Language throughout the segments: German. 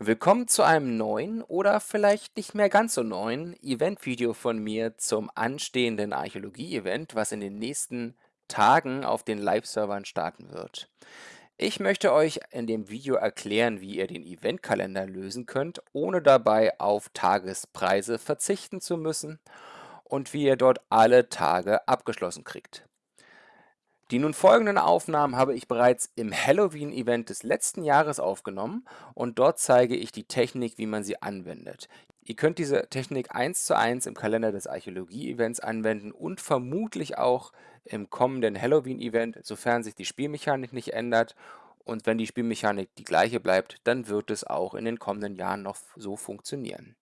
Willkommen zu einem neuen oder vielleicht nicht mehr ganz so neuen Event-Video von mir zum anstehenden Archäologie-Event, was in den nächsten Tagen auf den Live-Servern starten wird. Ich möchte euch in dem Video erklären, wie ihr den Eventkalender lösen könnt, ohne dabei auf Tagespreise verzichten zu müssen und wie ihr dort alle Tage abgeschlossen kriegt. Die nun folgenden Aufnahmen habe ich bereits im Halloween-Event des letzten Jahres aufgenommen und dort zeige ich die Technik, wie man sie anwendet. Ihr könnt diese Technik eins zu eins im Kalender des Archäologie-Events anwenden und vermutlich auch im kommenden Halloween-Event, sofern sich die Spielmechanik nicht ändert. Und wenn die Spielmechanik die gleiche bleibt, dann wird es auch in den kommenden Jahren noch so funktionieren.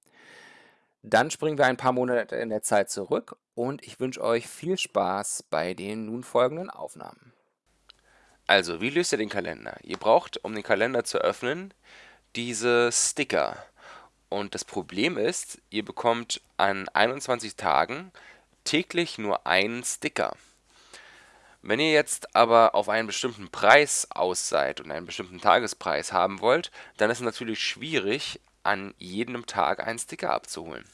Dann springen wir ein paar Monate in der Zeit zurück und ich wünsche euch viel Spaß bei den nun folgenden Aufnahmen. Also, wie löst ihr den Kalender? Ihr braucht, um den Kalender zu öffnen, diese Sticker. Und das Problem ist, ihr bekommt an 21 Tagen täglich nur einen Sticker. Wenn ihr jetzt aber auf einen bestimmten Preis aus seid und einen bestimmten Tagespreis haben wollt, dann ist es natürlich schwierig, an jedem Tag einen Sticker abzuholen.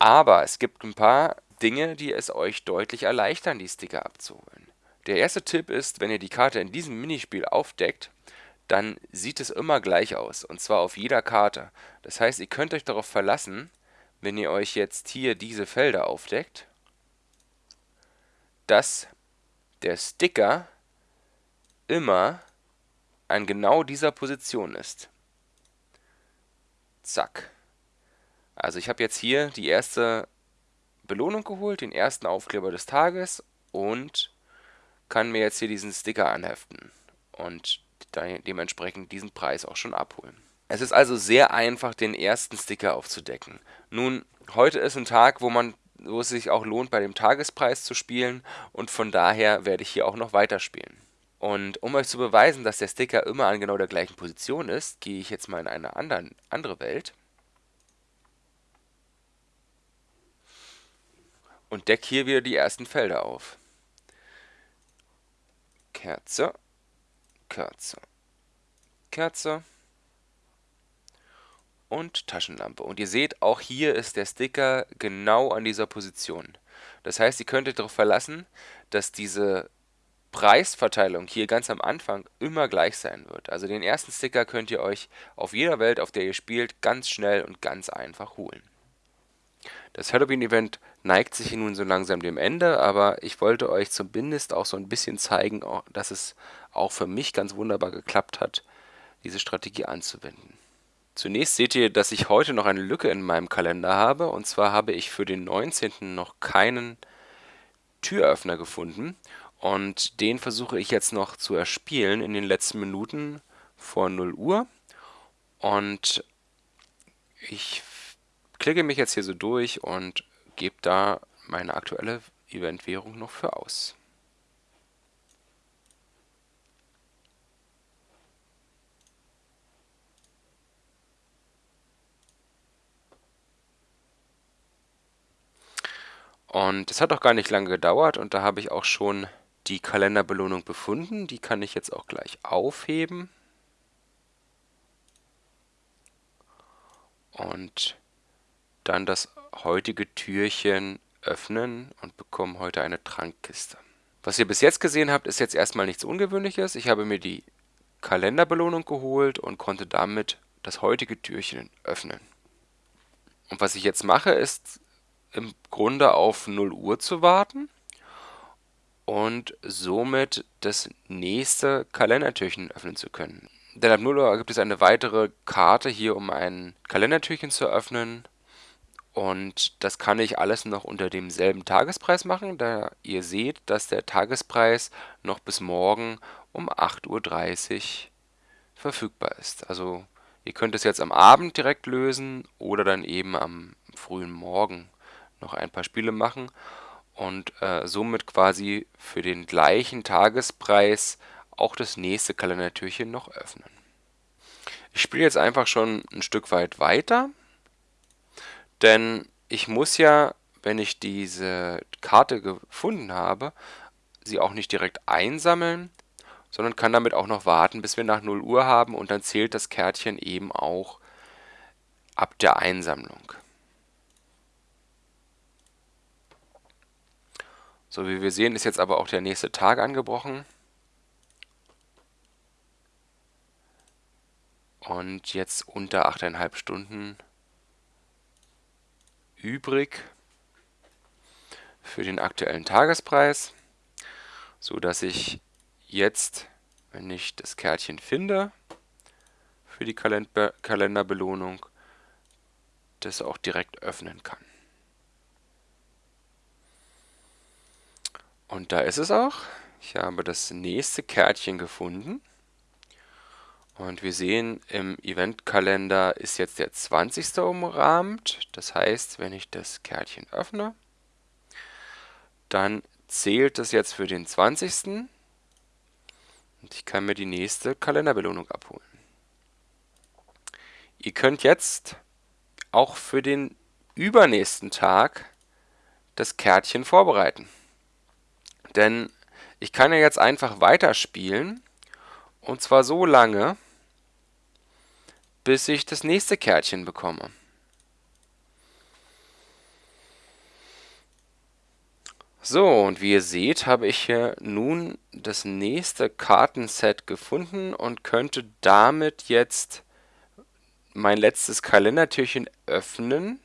Aber es gibt ein paar Dinge, die es euch deutlich erleichtern, die Sticker abzuholen. Der erste Tipp ist, wenn ihr die Karte in diesem Minispiel aufdeckt, dann sieht es immer gleich aus, und zwar auf jeder Karte. Das heißt, ihr könnt euch darauf verlassen, wenn ihr euch jetzt hier diese Felder aufdeckt, dass der Sticker immer an genau dieser Position ist. Zack. Also ich habe jetzt hier die erste Belohnung geholt, den ersten Aufkleber des Tages und kann mir jetzt hier diesen Sticker anheften und dementsprechend diesen Preis auch schon abholen. Es ist also sehr einfach, den ersten Sticker aufzudecken. Nun, heute ist ein Tag, wo man wo es sich auch lohnt, bei dem Tagespreis zu spielen und von daher werde ich hier auch noch weiterspielen. Und um euch zu beweisen, dass der Sticker immer an genau der gleichen Position ist, gehe ich jetzt mal in eine anderen, andere Welt und deck hier wieder die ersten Felder auf. Kerze, Kerze, Kerze und Taschenlampe. Und ihr seht, auch hier ist der Sticker genau an dieser Position. Das heißt, ihr könntet darauf verlassen, dass diese Preisverteilung hier ganz am Anfang immer gleich sein wird. Also den ersten Sticker könnt ihr euch auf jeder Welt, auf der ihr spielt, ganz schnell und ganz einfach holen. Das Halloween-Event neigt sich nun so langsam dem Ende, aber ich wollte euch zumindest auch so ein bisschen zeigen, dass es auch für mich ganz wunderbar geklappt hat, diese Strategie anzuwenden. Zunächst seht ihr, dass ich heute noch eine Lücke in meinem Kalender habe, und zwar habe ich für den 19. noch keinen Türöffner gefunden und den versuche ich jetzt noch zu erspielen in den letzten Minuten vor 0 Uhr und ich klicke mich jetzt hier so durch und gebe da meine aktuelle Event-Währung noch für aus. Und es hat auch gar nicht lange gedauert und da habe ich auch schon die Kalenderbelohnung befunden. Die kann ich jetzt auch gleich aufheben. Und dann das heutige Türchen öffnen und bekomme heute eine Trankkiste. Was ihr bis jetzt gesehen habt, ist jetzt erstmal nichts Ungewöhnliches. Ich habe mir die Kalenderbelohnung geholt und konnte damit das heutige Türchen öffnen. Und was ich jetzt mache, ist im Grunde auf 0 Uhr zu warten und somit das nächste Kalendertürchen öffnen zu können. Denn ab 0 Uhr gibt es eine weitere Karte hier, um ein Kalendertürchen zu öffnen. Und das kann ich alles noch unter demselben Tagespreis machen, da ihr seht, dass der Tagespreis noch bis morgen um 8.30 Uhr verfügbar ist. Also ihr könnt es jetzt am Abend direkt lösen oder dann eben am frühen Morgen noch ein paar Spiele machen und äh, somit quasi für den gleichen Tagespreis auch das nächste Kalendertürchen noch öffnen. Ich spiele jetzt einfach schon ein Stück weit weiter denn ich muss ja, wenn ich diese Karte gefunden habe, sie auch nicht direkt einsammeln, sondern kann damit auch noch warten, bis wir nach 0 Uhr haben und dann zählt das Kärtchen eben auch ab der Einsammlung. So wie wir sehen, ist jetzt aber auch der nächste Tag angebrochen. Und jetzt unter 8,5 Stunden übrig für den aktuellen Tagespreis, so dass ich jetzt, wenn ich das Kärtchen finde für die Kalender Kalenderbelohnung, das auch direkt öffnen kann. Und da ist es auch. Ich habe das nächste Kärtchen gefunden. Und wir sehen, im Eventkalender ist jetzt der 20. umrahmt. Das heißt, wenn ich das Kärtchen öffne, dann zählt es jetzt für den 20. Und ich kann mir die nächste Kalenderbelohnung abholen. Ihr könnt jetzt auch für den übernächsten Tag das Kärtchen vorbereiten. Denn ich kann ja jetzt einfach weiterspielen und zwar so lange, bis ich das nächste Kärtchen bekomme. So, und wie ihr seht, habe ich hier nun das nächste Kartenset gefunden und könnte damit jetzt mein letztes Kalendertürchen öffnen,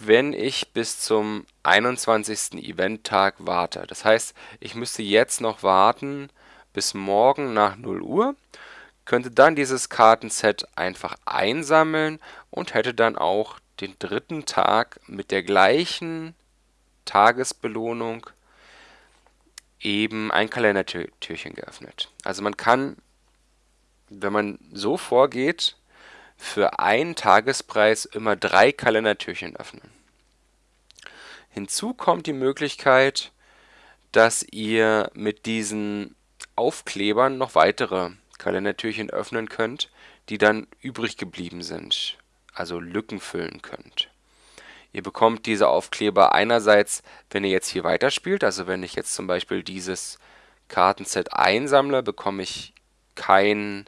wenn ich bis zum 21. Eventtag warte. Das heißt, ich müsste jetzt noch warten bis morgen nach 0 Uhr, könnte dann dieses Kartenset einfach einsammeln und hätte dann auch den dritten Tag mit der gleichen Tagesbelohnung eben ein Kalendertürchen geöffnet. Also man kann, wenn man so vorgeht, für einen Tagespreis immer drei Kalendertürchen öffnen. Hinzu kommt die Möglichkeit, dass ihr mit diesen Aufklebern noch weitere Kalendertürchen öffnen könnt, die dann übrig geblieben sind, also Lücken füllen könnt. Ihr bekommt diese Aufkleber einerseits, wenn ihr jetzt hier weiterspielt, also wenn ich jetzt zum Beispiel dieses Kartenset einsammle, bekomme ich kein,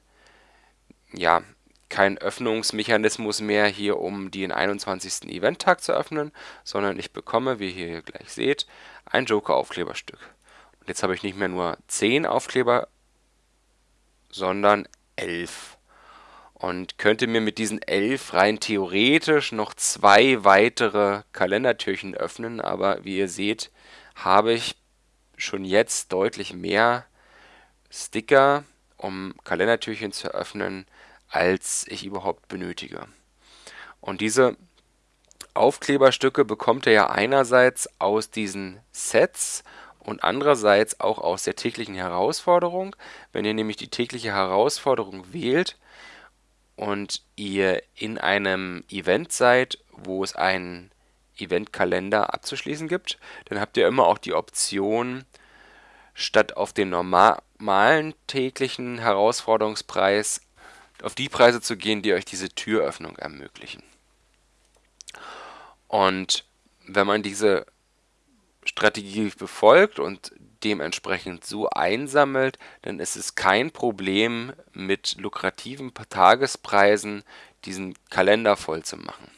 ja, kein Öffnungsmechanismus mehr hier, um den 21. Eventtag zu öffnen, sondern ich bekomme, wie ihr hier gleich seht, ein Joker-Aufkleberstück. Und jetzt habe ich nicht mehr nur 10 Aufkleber, sondern 11 und könnte mir mit diesen elf rein theoretisch noch zwei weitere Kalendertürchen öffnen, aber wie ihr seht, habe ich schon jetzt deutlich mehr Sticker, um Kalendertürchen zu öffnen, als ich überhaupt benötige. Und diese Aufkleberstücke bekommt ihr ja einerseits aus diesen Sets und andererseits auch aus der täglichen Herausforderung. Wenn ihr nämlich die tägliche Herausforderung wählt, und ihr in einem Event seid, wo es einen Eventkalender abzuschließen gibt, dann habt ihr immer auch die Option, statt auf den normalen täglichen Herausforderungspreis auf die Preise zu gehen, die euch diese Türöffnung ermöglichen. Und wenn man diese Strategie befolgt und dementsprechend so einsammelt, dann ist es kein Problem, mit lukrativen Tagespreisen diesen Kalender voll zu machen.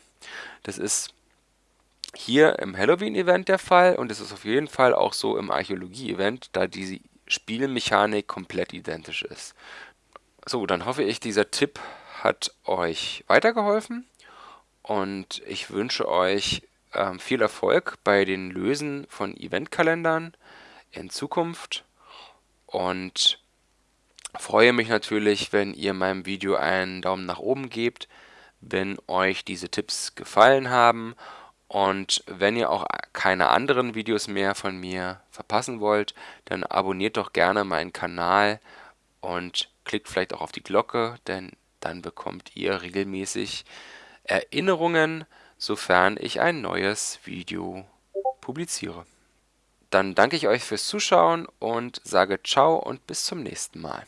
Das ist hier im Halloween-Event der Fall und es ist auf jeden Fall auch so im Archäologie-Event, da die Spielmechanik komplett identisch ist. So, dann hoffe ich, dieser Tipp hat euch weitergeholfen und ich wünsche euch ähm, viel Erfolg bei den Lösen von Eventkalendern in Zukunft und freue mich natürlich, wenn ihr meinem Video einen Daumen nach oben gebt, wenn euch diese Tipps gefallen haben und wenn ihr auch keine anderen Videos mehr von mir verpassen wollt, dann abonniert doch gerne meinen Kanal und klickt vielleicht auch auf die Glocke, denn dann bekommt ihr regelmäßig Erinnerungen, sofern ich ein neues Video publiziere. Dann danke ich euch fürs Zuschauen und sage ciao und bis zum nächsten Mal.